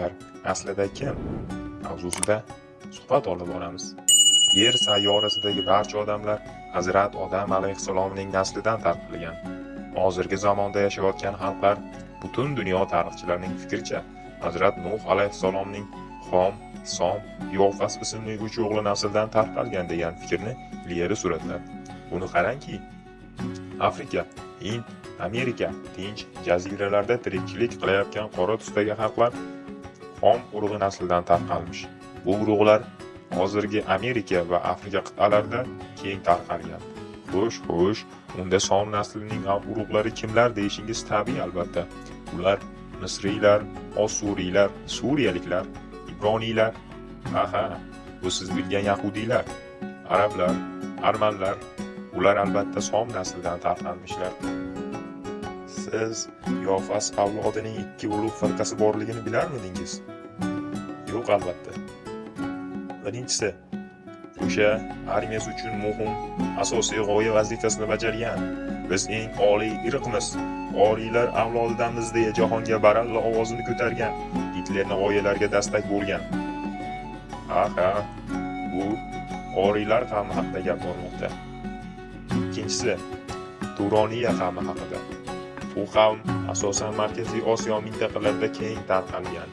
turklar aslida kim? Mavzusida suhbat olib boramiz. Yer sayyorasidagi barcha odamlar hazrat odam alayhissalomning naslidan tarqalgan. Hozirgi zamonda yashayotgan xalqlar butun dunyo tarixchilarining fikricha hazrat nuh alayhissalomning xom som yofas ismli uch o'g'li nasldan tarqalgan degan fikrni ilgari suratlar. Buni qarangki afrika hind amerika tinch jaziralarda tirikchilik qilayotgan qora tusdagi xalqlar xom urug'i naslidan tarqalmish bu urug'lar hozirgi amerika va afrika qit'alarida keng tarqalgan. Xo'sh xo'sh unda som naslining urug'lari kimlar deyishingiz tabiiy albatta. Ular misriylar osuriylar suriyaliklar ibroniylar aha bu siz bilgan yahudiylar arablar armanlar. Ular albatta som naslidan tarqalmishlar. Siz yofas avlodining ikki ulug' firqasi borligini bilarmidingiz? Yo'q albatta. Birinchisi o'sha armiyasi uchun muhim asosiy g'oya vazifasini bajargan. Biz eng oliy irqmiz. Oriylar avlodidamiz deya jahonga baralla ovozini ko'targan. Gitlerni g'oyalariga dastak bo'lgan. Ha ha bu oriylar qavmi haqida gap bormoqda. Ikkinchisi turoniya qavmi haqida. Bu qavm asosan markaziy osiyo mintaqalarida keng tarqalgan.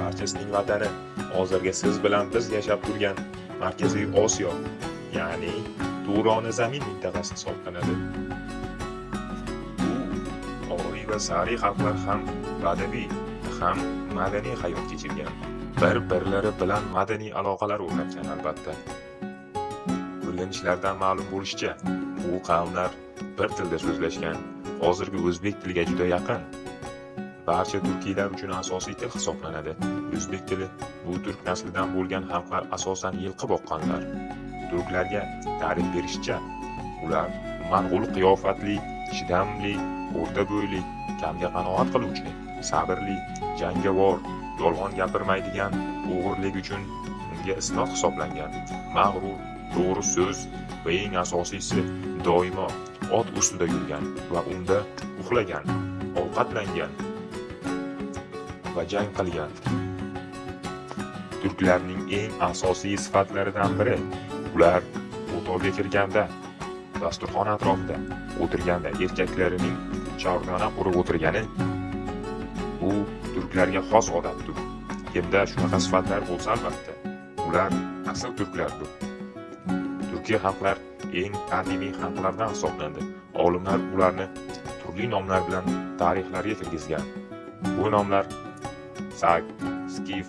Barchasining vatani hozirgi siz bilan biz yashab turgan markaziy osiyo ya'ni Durona zamin mintaqasi hisoblanadi. Bu oriy va sariy xalqlar ham badaviy ham madaniy hayot kechirgan. Bir birlari bilan madaniy aloqalar o'rnatgan albatta. O'rganishlardan ma'lum bo'lishicha bu qavmlar bir tilda so'zlashgan. Hozirgi o'zbek tiliga juda yaqin. Barcha turkiylar uchun asosiy til hisoblanadi. O'zbek tili bu turk naslidan bo'lgan xalqlar asosan yilqi boqqanlar. Turklarga ta'rif berishcha ular mang'ul qiyofatli chidamli o'rta bo'yli kamga qanoat qiluvchi sabrli jangovar yolg'on gapirmaydigan o'g'irlik uchun unga isloh hisoblangan mag'rur to'g'ri so'z va eng asosiysi doimo ot ustida yurgan va unda uxlagan ovqatlangan va jang qilgan. Turklarning eng asosiy sifatlaridan biri ular o'tovga kirganda dasturxon atrofida o'tirganda erkaklarining chordana qurib o'tirgani bu turklarga xos odatdir. Kimda shunaqa sifatlar bo'lsa albatta ular asl turklardir. Turkiy xalqlar eng qadimiy xalqlardan hisoblanadi olimlar ularni turli nomlar bilan tarixlarga kirgizgan. Bu nomlar sak skif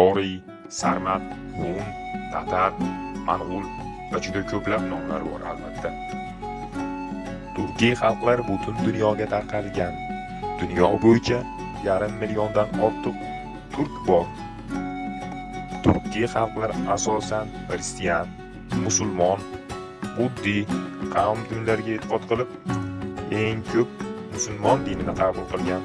oriy sarmat hun tatar mang'ul va juda ko'plab nomlar bor albatta. Turkiy xalqlar butun dunyoga tarqalgan. Dunyo bo'yicha yarim milliondan ortiq turk bor. Turkiy xalqlar asosan xristian musulmon buddiy qavm dinlariga e'tiqod qilib eng ko'p musulmon dinini qabul qilgan.